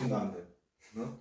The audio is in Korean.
그건 안 돼. 응?